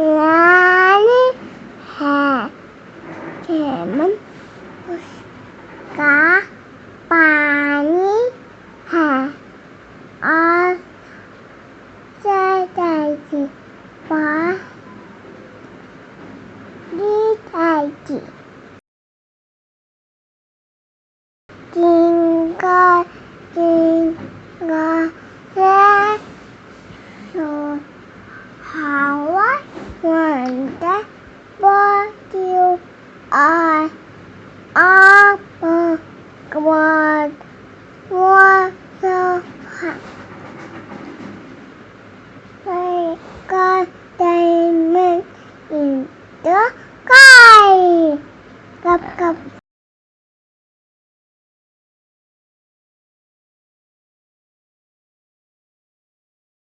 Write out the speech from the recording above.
哪里？嘿，你们不是嘎巴尼？嘿，啊，在在地巴你在地。金哥，金哥，耶，说好啊。wonder what you are. I'm a God. What the fuck? My God, they in the